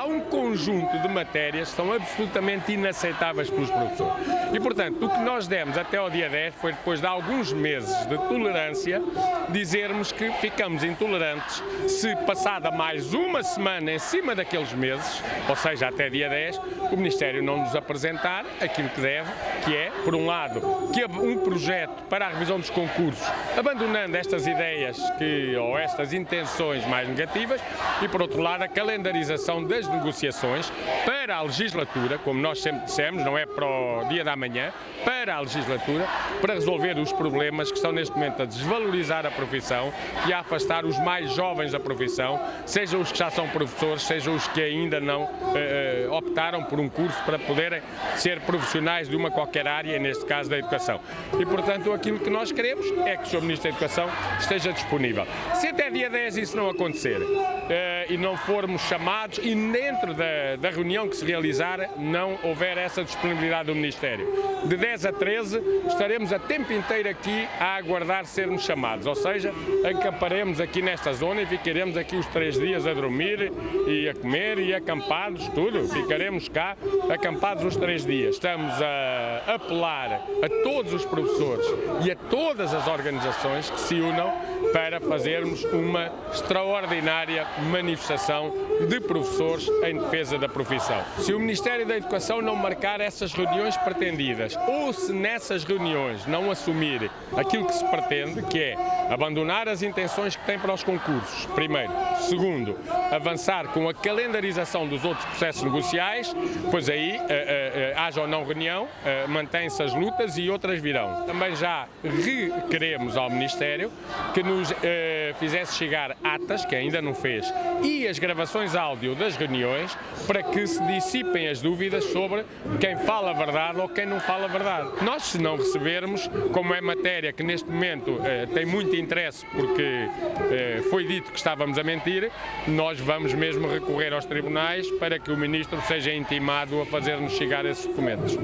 há um conjunto de matérias que são absolutamente inaceitáveis pelos professores. E, portanto, o que nós demos até ao dia 10 foi, depois de alguns meses de tolerância, dizermos que ficamos intolerantes se, passada mais uma semana em cima daqueles meses, ou seja, até dia 10, o Ministério não nos apresentar aquilo que deve, que é, por um lado, que um projeto para a revisão dos concursos, abandonando estas ideias que, ou estas intenções mais negativas, e, por outro lado, a calendarização das negociações para a legislatura, como nós sempre dissemos, não é para o dia da manhã, para a legislatura, para resolver os problemas que estão neste momento a desvalorizar a profissão e a afastar os mais jovens da profissão, sejam os que já são professores, sejam os que ainda não eh, eh optaram por um curso para poderem ser profissionais de uma qualquer área, neste caso da educação. E, portanto, aquilo que nós queremos é que o Sr. Ministro da Educação esteja disponível. Se até dia 10 isso não acontecer eh, e não formos chamados e dentro da, da reunião que se realizar não houver essa disponibilidade do Ministério, de 10 a 13 estaremos a tempo inteiro aqui a aguardar sermos chamados, ou seja, acamparemos aqui nesta zona e ficaremos aqui os três dias a dormir e a comer e acampados, tudo, ficaremos cá acampados os três dias. Estamos a apelar a todos os professores e a todas as organizações que se unam para fazermos uma extraordinária manifestação de professores em defesa da profissão. Se o Ministério da Educação não marcar essas reuniões pretendidas ou se nessas reuniões não assumir aquilo que se pretende, que é abandonar as intenções que tem para os concursos, primeiro. Segundo, avançar com a calendarização dos outros processos negociais, pois aí, uh, uh, uh, haja ou não reunião, mantém-se as lutas e outras virão. Também já requeremos ao Ministério que nos fizesse chegar atas, que ainda não fez, e as gravações áudio das reuniões, para que se dissipem as dúvidas sobre quem fala a verdade ou quem não fala a verdade. Nós, se não recebermos, como é matéria que neste momento tem muito interesse, porque foi dito que estávamos a mentir, nós vamos mesmo recorrer aos tribunais para que o Ministro seja intimado a fazer-nos chegar esses documentos.